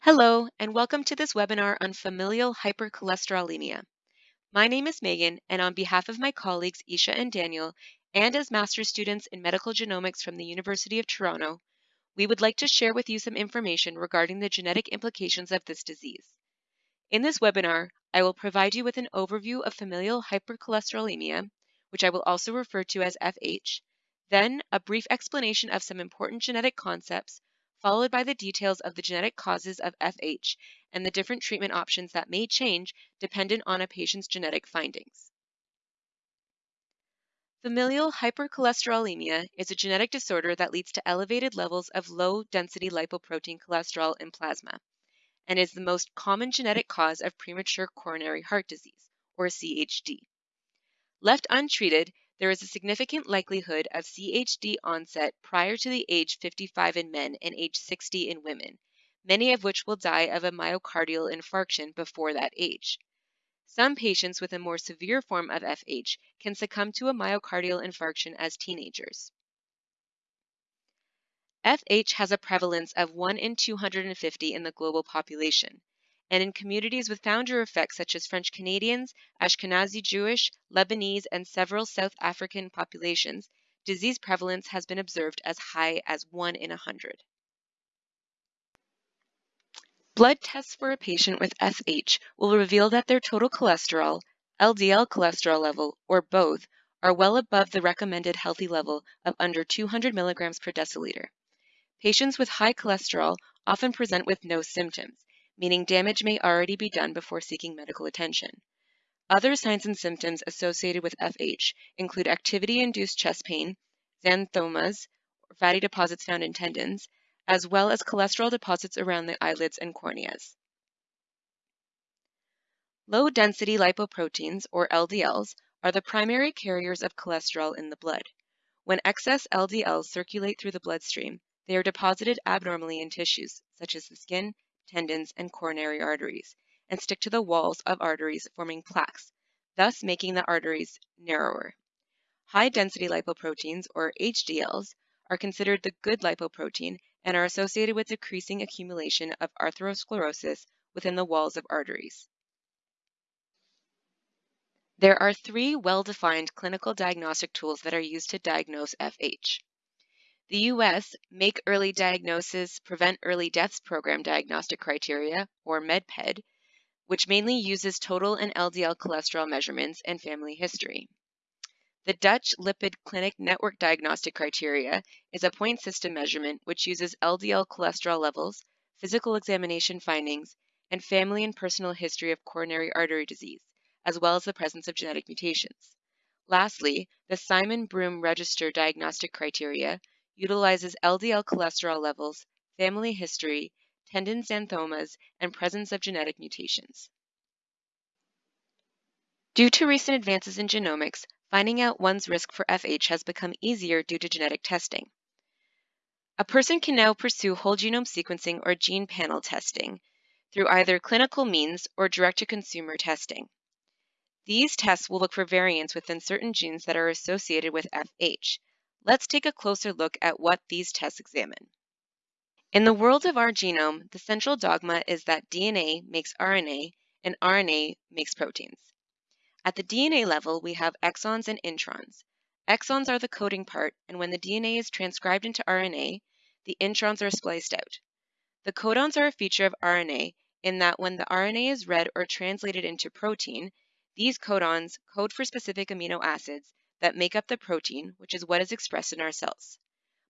Hello, and welcome to this webinar on familial hypercholesterolemia. My name is Megan, and on behalf of my colleagues Isha and Daniel, and as master's students in medical genomics from the University of Toronto, we would like to share with you some information regarding the genetic implications of this disease. In this webinar, I will provide you with an overview of familial hypercholesterolemia, which I will also refer to as FH, then a brief explanation of some important genetic concepts followed by the details of the genetic causes of FH and the different treatment options that may change dependent on a patient's genetic findings. Familial hypercholesterolemia is a genetic disorder that leads to elevated levels of low-density lipoprotein cholesterol in plasma and is the most common genetic cause of premature coronary heart disease, or CHD. Left untreated, there is a significant likelihood of CHD onset prior to the age 55 in men and age 60 in women, many of which will die of a myocardial infarction before that age. Some patients with a more severe form of FH can succumb to a myocardial infarction as teenagers. FH has a prevalence of 1 in 250 in the global population, and in communities with founder effects such as French Canadians, Ashkenazi Jewish, Lebanese, and several South African populations, disease prevalence has been observed as high as 1 in 100. Blood tests for a patient with FH will reveal that their total cholesterol, LDL cholesterol level, or both, are well above the recommended healthy level of under 200 milligrams per deciliter. Patients with high cholesterol often present with no symptoms, meaning damage may already be done before seeking medical attention. Other signs and symptoms associated with FH include activity-induced chest pain, xanthomas, or fatty deposits found in tendons, as well as cholesterol deposits around the eyelids and corneas. Low-density lipoproteins, or LDLs, are the primary carriers of cholesterol in the blood. When excess LDLs circulate through the bloodstream, they are deposited abnormally in tissues, such as the skin, tendons, and coronary arteries, and stick to the walls of arteries forming plaques, thus making the arteries narrower. High-density lipoproteins, or HDLs, are considered the good lipoprotein and are associated with decreasing accumulation of atherosclerosis within the walls of arteries. There are three well-defined clinical diagnostic tools that are used to diagnose FH. The U.S. Make Early Diagnosis, Prevent Early Deaths Program diagnostic criteria, or MedPed, which mainly uses total and LDL cholesterol measurements and family history. The Dutch Lipid Clinic Network Diagnostic Criteria is a point system measurement which uses LDL cholesterol levels, physical examination findings, and family and personal history of coronary artery disease, as well as the presence of genetic mutations. Lastly, the Simon Broome Register Diagnostic Criteria utilizes LDL cholesterol levels, family history, tendon xanthomas, and presence of genetic mutations. Due to recent advances in genomics, finding out one's risk for FH has become easier due to genetic testing. A person can now pursue whole genome sequencing or gene panel testing through either clinical means or direct-to-consumer testing. These tests will look for variants within certain genes that are associated with FH, Let's take a closer look at what these tests examine. In the world of our genome, the central dogma is that DNA makes RNA and RNA makes proteins. At the DNA level, we have exons and introns. Exons are the coding part, and when the DNA is transcribed into RNA, the introns are spliced out. The codons are a feature of RNA in that when the RNA is read or translated into protein, these codons code for specific amino acids that make up the protein, which is what is expressed in our cells.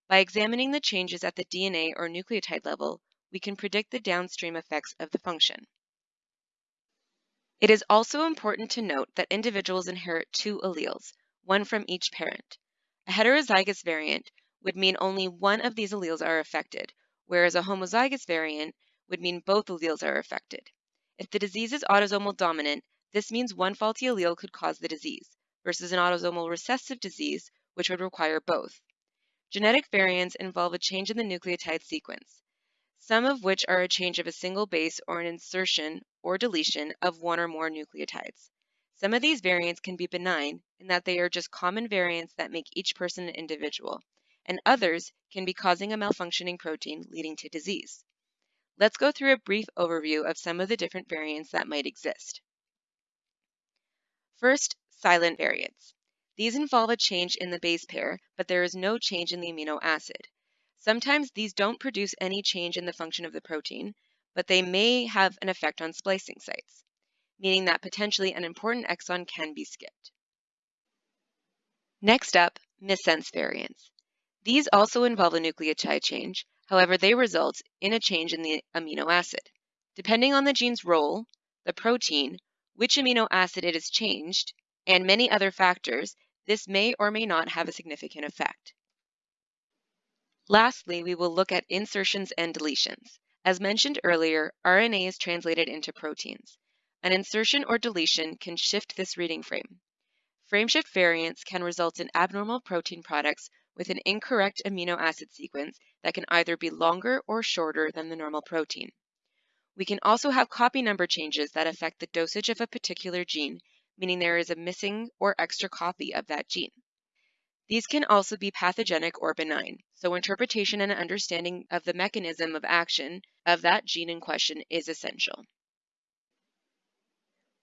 By examining the changes at the DNA or nucleotide level, we can predict the downstream effects of the function. It is also important to note that individuals inherit two alleles, one from each parent. A heterozygous variant would mean only one of these alleles are affected, whereas a homozygous variant would mean both alleles are affected. If the disease is autosomal dominant, this means one faulty allele could cause the disease versus an autosomal recessive disease, which would require both. Genetic variants involve a change in the nucleotide sequence, some of which are a change of a single base or an insertion or deletion of one or more nucleotides. Some of these variants can be benign in that they are just common variants that make each person an individual, and others can be causing a malfunctioning protein leading to disease. Let's go through a brief overview of some of the different variants that might exist. First, silent variants. These involve a change in the base pair, but there is no change in the amino acid. Sometimes these don't produce any change in the function of the protein, but they may have an effect on splicing sites, meaning that potentially an important exon can be skipped. Next up, missense variants. These also involve a nucleotide change, however they result in a change in the amino acid. Depending on the gene's role, the protein, which amino acid it is changed, and many other factors, this may or may not have a significant effect. Lastly, we will look at insertions and deletions. As mentioned earlier, RNA is translated into proteins. An insertion or deletion can shift this reading frame. Frameshift variants can result in abnormal protein products with an incorrect amino acid sequence that can either be longer or shorter than the normal protein. We can also have copy number changes that affect the dosage of a particular gene, meaning there is a missing or extra copy of that gene. These can also be pathogenic or benign, so interpretation and understanding of the mechanism of action of that gene in question is essential.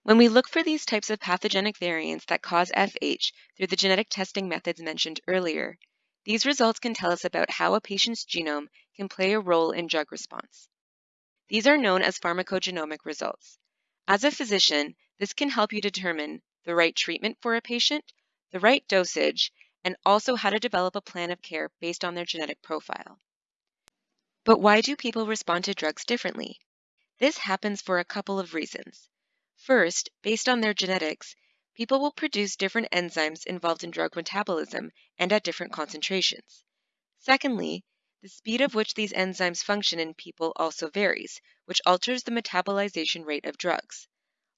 When we look for these types of pathogenic variants that cause FH through the genetic testing methods mentioned earlier, these results can tell us about how a patient's genome can play a role in drug response. These are known as pharmacogenomic results. As a physician, this can help you determine the right treatment for a patient, the right dosage, and also how to develop a plan of care based on their genetic profile. But why do people respond to drugs differently? This happens for a couple of reasons. First, based on their genetics, people will produce different enzymes involved in drug metabolism and at different concentrations. Secondly, the speed of which these enzymes function in people also varies, which alters the metabolization rate of drugs.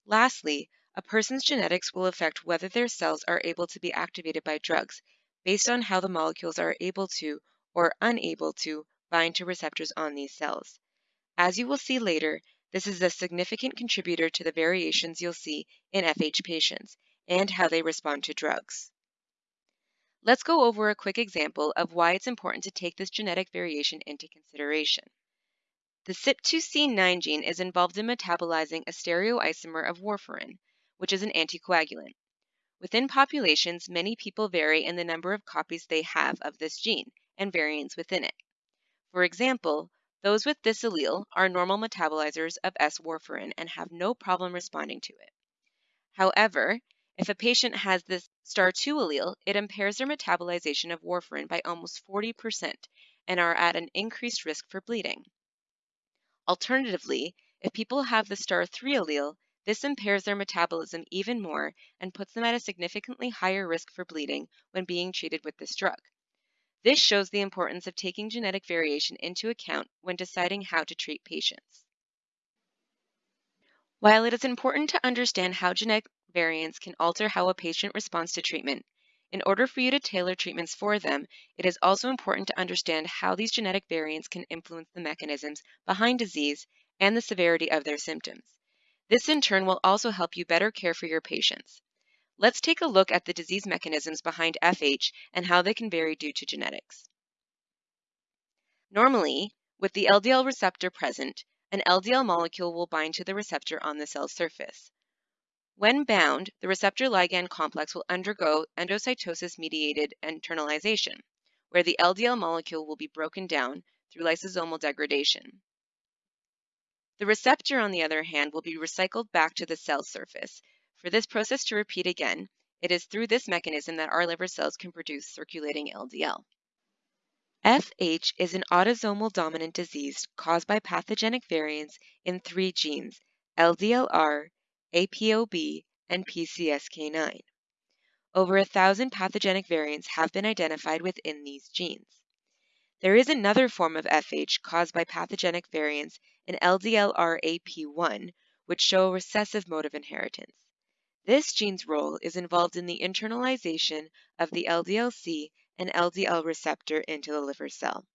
Lastly, a person's genetics will affect whether their cells are able to be activated by drugs based on how the molecules are able to or unable to bind to receptors on these cells. As you will see later, this is a significant contributor to the variations you'll see in FH patients and how they respond to drugs. Let's go over a quick example of why it's important to take this genetic variation into consideration. The CYP2C9 gene is involved in metabolizing a stereoisomer of warfarin, which is an anticoagulant. Within populations, many people vary in the number of copies they have of this gene and variants within it. For example, those with this allele are normal metabolizers of S-warfarin and have no problem responding to it. However, if a patient has this STAR2 allele, it impairs their metabolization of warfarin by almost 40% and are at an increased risk for bleeding. Alternatively, if people have the STAR3 allele, this impairs their metabolism even more and puts them at a significantly higher risk for bleeding when being treated with this drug. This shows the importance of taking genetic variation into account when deciding how to treat patients. While it is important to understand how genetic variants can alter how a patient responds to treatment, in order for you to tailor treatments for them, it is also important to understand how these genetic variants can influence the mechanisms behind disease and the severity of their symptoms. This in turn will also help you better care for your patients. Let's take a look at the disease mechanisms behind FH and how they can vary due to genetics. Normally, with the LDL receptor present, an LDL molecule will bind to the receptor on the cell surface. When bound, the receptor ligand complex will undergo endocytosis-mediated internalization, where the LDL molecule will be broken down through lysosomal degradation. The receptor, on the other hand, will be recycled back to the cell surface, for this process to repeat again, it is through this mechanism that our liver cells can produce circulating LDL. FH is an autosomal dominant disease caused by pathogenic variants in three genes, LDLR, APOB, and PCSK9. Over a thousand pathogenic variants have been identified within these genes. There is another form of FH caused by pathogenic variants in LDLR-AP1, which show a recessive mode of inheritance. This gene's role is involved in the internalization of the LDL-C and LDL receptor into the liver cell.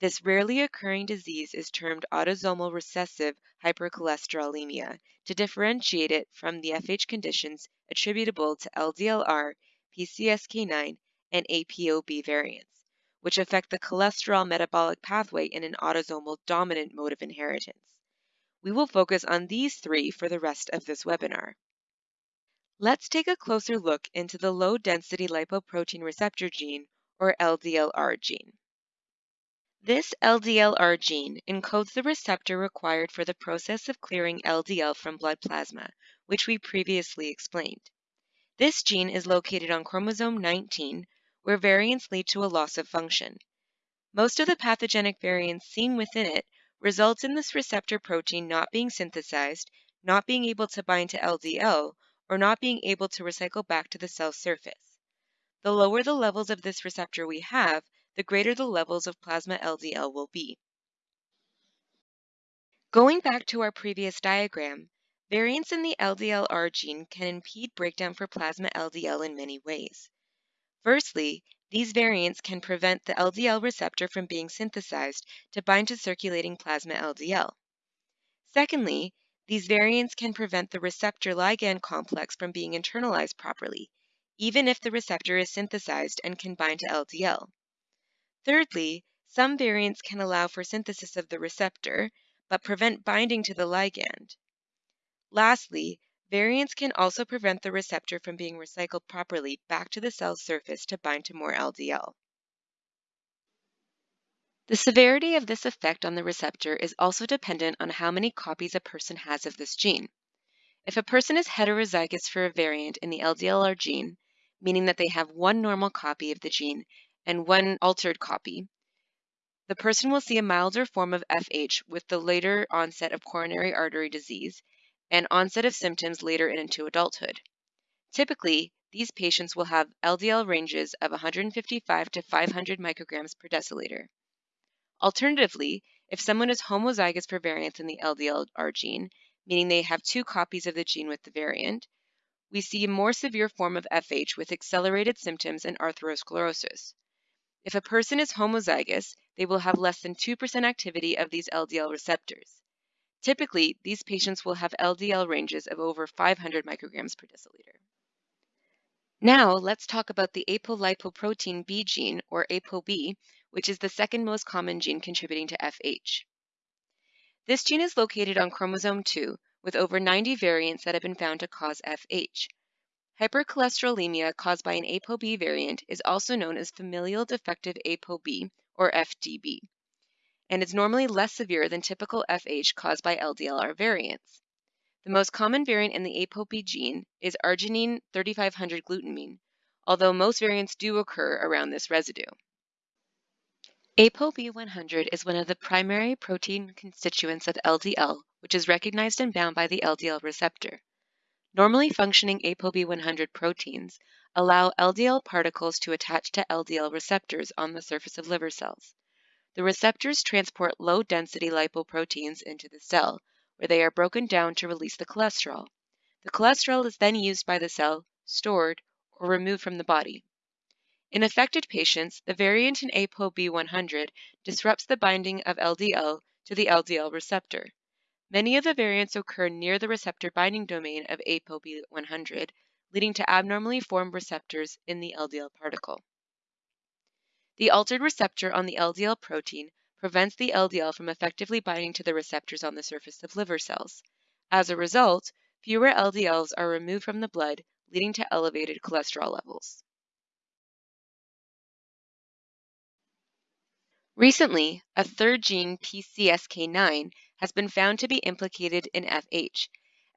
This rarely occurring disease is termed autosomal recessive hypercholesterolemia to differentiate it from the FH conditions attributable to LDLR, PCSK9, and APOB variants, which affect the cholesterol metabolic pathway in an autosomal dominant mode of inheritance. We will focus on these three for the rest of this webinar. Let's take a closer look into the low-density lipoprotein receptor gene, or LDLR gene. This LDLR gene encodes the receptor required for the process of clearing LDL from blood plasma, which we previously explained. This gene is located on chromosome 19, where variants lead to a loss of function. Most of the pathogenic variants seen within it results in this receptor protein not being synthesized, not being able to bind to LDL, or not being able to recycle back to the cell surface. The lower the levels of this receptor we have, the greater the levels of plasma LDL will be. Going back to our previous diagram, variants in the LDLR gene can impede breakdown for plasma LDL in many ways. Firstly, these variants can prevent the LDL receptor from being synthesized to bind to circulating plasma LDL. Secondly, these variants can prevent the receptor ligand complex from being internalized properly, even if the receptor is synthesized and can bind to LDL. Thirdly, some variants can allow for synthesis of the receptor, but prevent binding to the ligand. Lastly, variants can also prevent the receptor from being recycled properly back to the cell surface to bind to more LDL. The severity of this effect on the receptor is also dependent on how many copies a person has of this gene. If a person is heterozygous for a variant in the LDLR gene, meaning that they have one normal copy of the gene and one altered copy, the person will see a milder form of FH with the later onset of coronary artery disease and onset of symptoms later into adulthood. Typically, these patients will have LDL ranges of 155 to 500 micrograms per deciliter. Alternatively, if someone is homozygous for variants in the LDLR gene, meaning they have two copies of the gene with the variant, we see a more severe form of FH with accelerated symptoms and atherosclerosis. If a person is homozygous, they will have less than 2% activity of these LDL receptors. Typically, these patients will have LDL ranges of over 500 micrograms per deciliter. Now, let's talk about the apolipoprotein B gene, or ApoB, which is the second most common gene contributing to FH. This gene is located on chromosome 2, with over 90 variants that have been found to cause FH. Hypercholesterolemia caused by an ApoB variant is also known as familial defective ApoB, or FDB, and is normally less severe than typical FH caused by LDLR variants. The most common variant in the ApoB gene is arginine 3500 glutamine, although most variants do occur around this residue. ApoB100 is one of the primary protein constituents of LDL, which is recognized and bound by the LDL receptor. Normally functioning ApoB100 proteins allow LDL particles to attach to LDL receptors on the surface of liver cells. The receptors transport low-density lipoproteins into the cell, where they are broken down to release the cholesterol. The cholesterol is then used by the cell, stored, or removed from the body. In affected patients, the variant in ApoB100 disrupts the binding of LDL to the LDL receptor. Many of the variants occur near the receptor binding domain of ApoB100, leading to abnormally formed receptors in the LDL particle. The altered receptor on the LDL protein prevents the LDL from effectively binding to the receptors on the surface of liver cells. As a result, fewer LDLs are removed from the blood, leading to elevated cholesterol levels. Recently, a third gene, PCSK9, has been found to be implicated in FH.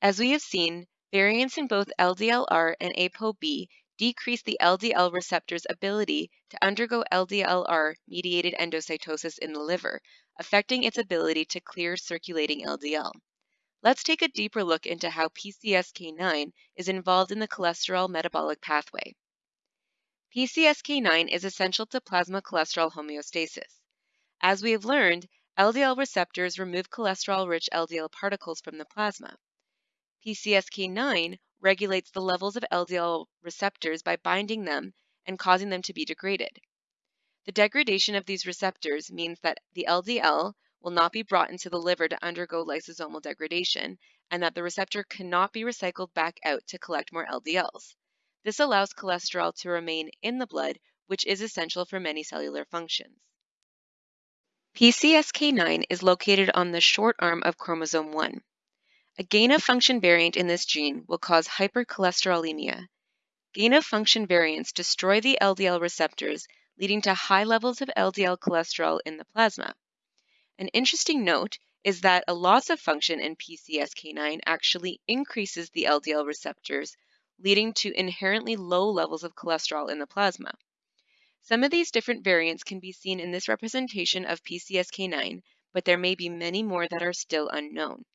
As we have seen, variants in both LDLR and ApoB decrease the LDL receptor's ability to undergo LDLR-mediated endocytosis in the liver, affecting its ability to clear circulating LDL. Let's take a deeper look into how PCSK9 is involved in the cholesterol metabolic pathway. PCSK9 is essential to plasma cholesterol homeostasis. As we have learned, LDL receptors remove cholesterol-rich LDL particles from the plasma. PCSK9 regulates the levels of LDL receptors by binding them and causing them to be degraded. The degradation of these receptors means that the LDL will not be brought into the liver to undergo lysosomal degradation and that the receptor cannot be recycled back out to collect more LDLs. This allows cholesterol to remain in the blood which is essential for many cellular functions. PCSK9 is located on the short arm of chromosome 1. A gain of function variant in this gene will cause hypercholesterolemia. Gain of function variants destroy the LDL receptors, leading to high levels of LDL cholesterol in the plasma. An interesting note is that a loss of function in PCSK9 actually increases the LDL receptors, leading to inherently low levels of cholesterol in the plasma. Some of these different variants can be seen in this representation of PCSK9, but there may be many more that are still unknown.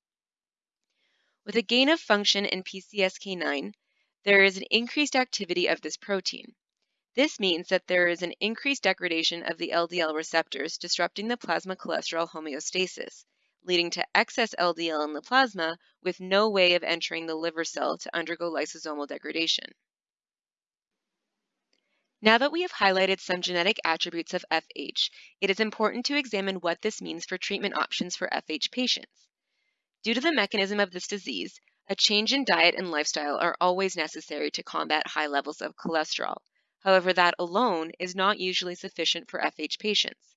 With a gain of function in PCSK9, there is an increased activity of this protein. This means that there is an increased degradation of the LDL receptors, disrupting the plasma cholesterol homeostasis, leading to excess LDL in the plasma with no way of entering the liver cell to undergo lysosomal degradation. Now that we have highlighted some genetic attributes of FH, it is important to examine what this means for treatment options for FH patients. Due to the mechanism of this disease, a change in diet and lifestyle are always necessary to combat high levels of cholesterol. However, that alone is not usually sufficient for FH patients.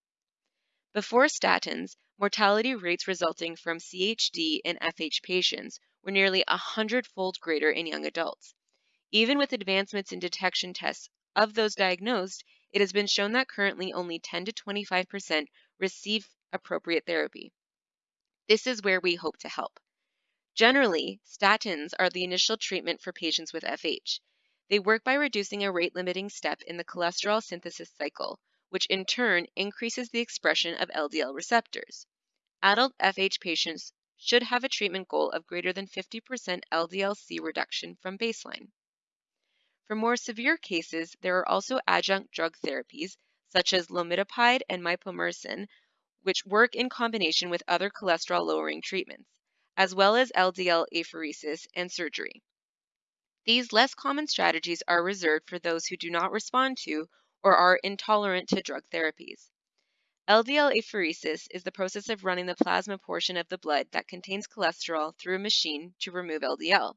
Before statins, mortality rates resulting from CHD in FH patients were nearly 100-fold greater in young adults. Even with advancements in detection tests of those diagnosed, it has been shown that currently only 10 to 25% receive appropriate therapy. This is where we hope to help. Generally, statins are the initial treatment for patients with FH. They work by reducing a rate limiting step in the cholesterol synthesis cycle, which in turn increases the expression of LDL receptors. Adult FH patients should have a treatment goal of greater than 50% LDL-C reduction from baseline. For more severe cases, there are also adjunct drug therapies, such as lomitapide and mipomersen, which work in combination with other cholesterol lowering treatments, as well as LDL apheresis and surgery. These less common strategies are reserved for those who do not respond to or are intolerant to drug therapies. LDL apheresis is the process of running the plasma portion of the blood that contains cholesterol through a machine to remove LDL.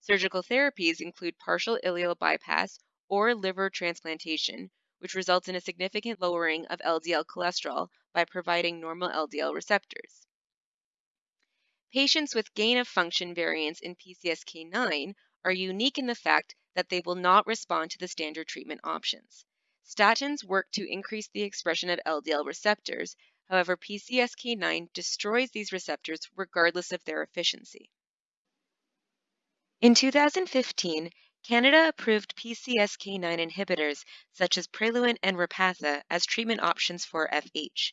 Surgical therapies include partial ileal bypass or liver transplantation, which results in a significant lowering of LDL cholesterol by providing normal LDL receptors. Patients with gain of function variants in PCSK9 are unique in the fact that they will not respond to the standard treatment options. Statins work to increase the expression of LDL receptors, however, PCSK9 destroys these receptors regardless of their efficiency. In 2015, Canada approved PCSK9 inhibitors such as Praluent and Repatha as treatment options for FH.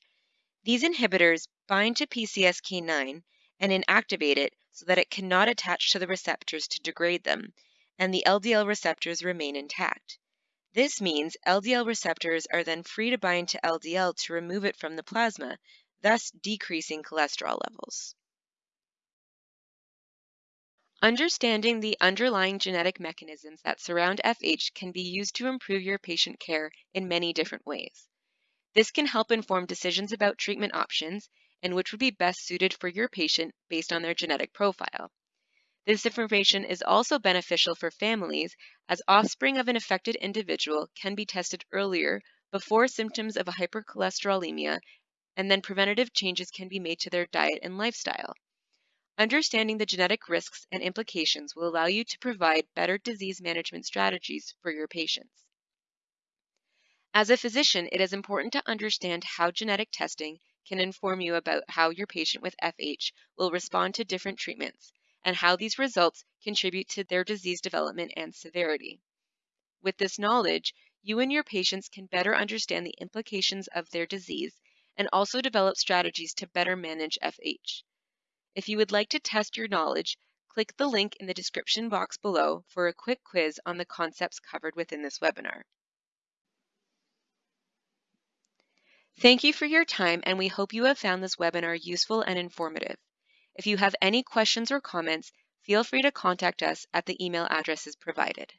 These inhibitors bind to PCSK9 and inactivate it so that it cannot attach to the receptors to degrade them, and the LDL receptors remain intact. This means LDL receptors are then free to bind to LDL to remove it from the plasma, thus decreasing cholesterol levels. Understanding the underlying genetic mechanisms that surround FH can be used to improve your patient care in many different ways. This can help inform decisions about treatment options and which would be best suited for your patient based on their genetic profile. This information is also beneficial for families as offspring of an affected individual can be tested earlier before symptoms of hypercholesterolemia and then preventative changes can be made to their diet and lifestyle. Understanding the genetic risks and implications will allow you to provide better disease management strategies for your patients. As a physician, it is important to understand how genetic testing can inform you about how your patient with FH will respond to different treatments and how these results contribute to their disease development and severity. With this knowledge, you and your patients can better understand the implications of their disease and also develop strategies to better manage FH. If you would like to test your knowledge, click the link in the description box below for a quick quiz on the concepts covered within this webinar. Thank you for your time and we hope you have found this webinar useful and informative. If you have any questions or comments, feel free to contact us at the email addresses provided.